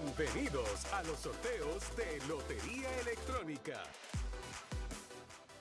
Bienvenidos a los sorteos de Lotería Electrónica.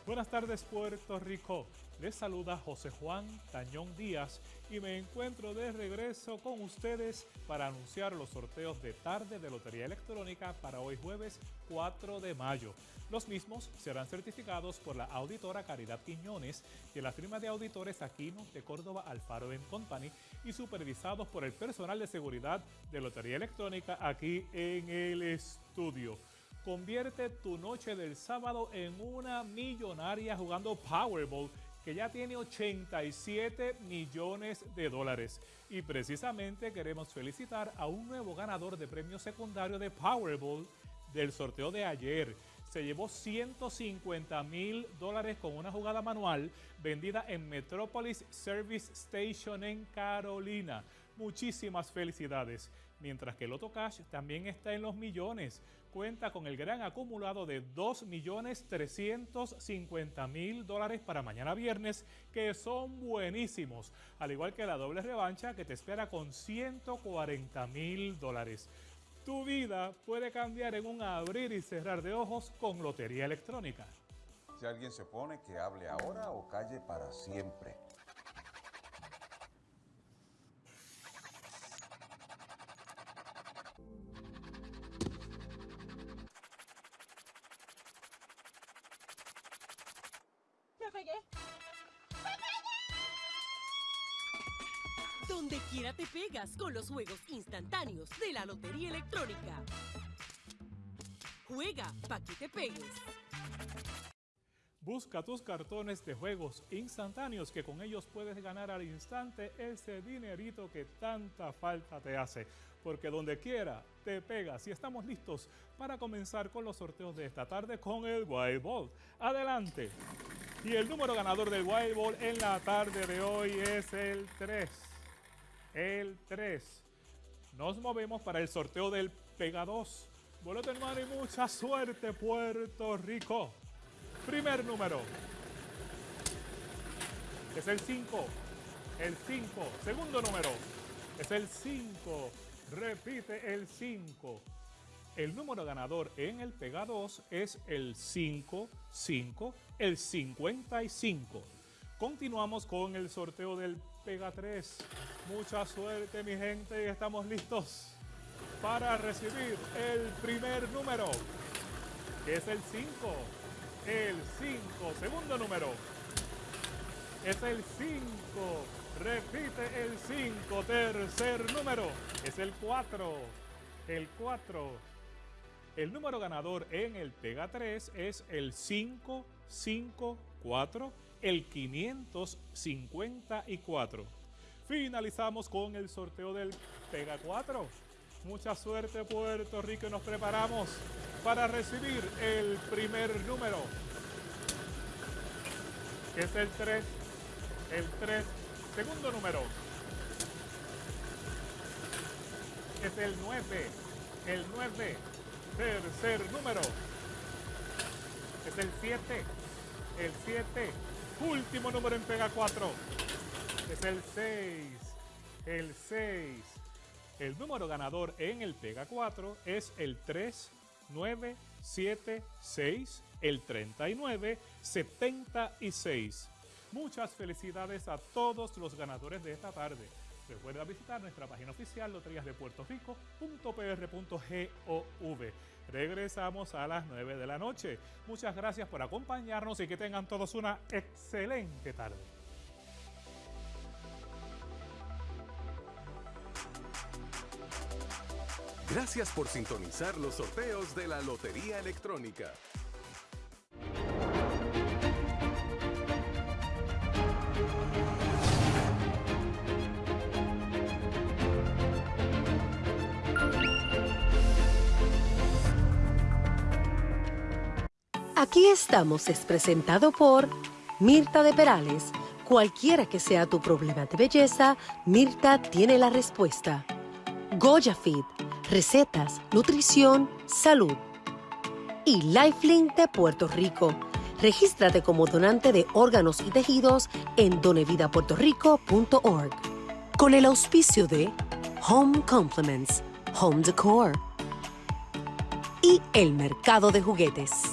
Buenas tardes Puerto Rico. Les saluda José Juan Tañón Díaz y me encuentro de regreso con ustedes para anunciar los sorteos de tarde de Lotería Electrónica para hoy jueves 4 de mayo. Los mismos serán certificados por la auditora Caridad Quiñones y la firma de auditores Aquino de Córdoba Alfaro Company y supervisados por el personal de seguridad de Lotería Electrónica aquí en el estudio. Convierte tu noche del sábado en una millonaria jugando Powerball que ya tiene 87 millones de dólares. Y precisamente queremos felicitar a un nuevo ganador de premio secundario de Powerball del sorteo de ayer. Se llevó 150 mil dólares con una jugada manual vendida en Metropolis Service Station en Carolina. Muchísimas felicidades. Mientras que el Loto Cash también está en los millones. Cuenta con el gran acumulado de 2.350.000 dólares para mañana viernes, que son buenísimos. Al igual que la doble revancha que te espera con 140.000 dólares. Tu vida puede cambiar en un abrir y cerrar de ojos con Lotería Electrónica. Si alguien se opone, que hable ahora o calle para siempre. Donde quiera te pegas con los juegos instantáneos de la Lotería Electrónica. Juega para que te pegues. Busca tus cartones de juegos instantáneos que con ellos puedes ganar al instante ese dinerito que tanta falta te hace. Porque donde quiera te pegas y estamos listos para comenzar con los sorteos de esta tarde con el Wild Ball. Adelante. Y el número ganador del Wild Ball en la tarde de hoy es el 3. El 3. Nos movemos para el sorteo del Pega 2. Boleto hermano y mucha suerte Puerto Rico. Primer número. Es el 5. El 5. Segundo número. Es el 5. Repite el 5. El número ganador en el Pega 2 es el 5, 5, el 55. Continuamos con el sorteo del Pega 3. Mucha suerte mi gente estamos listos para recibir el primer número, que es el 5 el 5. Segundo número es el 5. Repite el 5. Tercer número es el 4. El 4. El número ganador en el Pega 3 es el 554, el 554. Finalizamos con el sorteo del Pega 4. Mucha suerte Puerto Rico nos preparamos para recibir el primer número, que es el 3, el 3, segundo número, es el 9, el 9, tercer número, es el 7, el 7, último número en pega 4, es el 6, el 6. El número ganador en el Pega 4 es el 3, 9, 7, 6, el 39, 76. Muchas felicidades a todos los ganadores de esta tarde. Recuerda visitar nuestra página oficial loteriasdepuertorico.pr.gov. Regresamos a las 9 de la noche. Muchas gracias por acompañarnos y que tengan todos una excelente tarde. Gracias por sintonizar los sorteos de la Lotería Electrónica. Aquí estamos es presentado por Mirta de Perales. Cualquiera que sea tu problema de belleza, Mirta tiene la respuesta. Goya Fit, recetas, nutrición, salud. Y Lifelink de Puerto Rico. Regístrate como donante de órganos y tejidos en donevidapuertorico.org. Con el auspicio de Home Compliments, Home Decor y el mercado de juguetes.